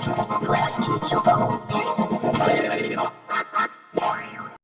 Class 2 are